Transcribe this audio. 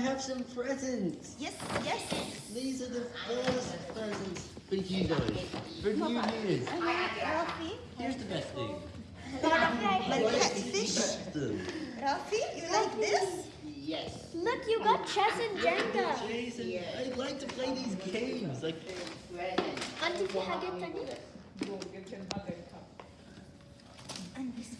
have some presents. Yes, yes. These are the first presents for you guys. For New Year's. Ralphie, Here's the best thing. Like catfish. Ralphie, you like this? Yes. Look, you got chess and Jenga. Jason, I like to play these games. Like, Present. Hug it, Tani. And this.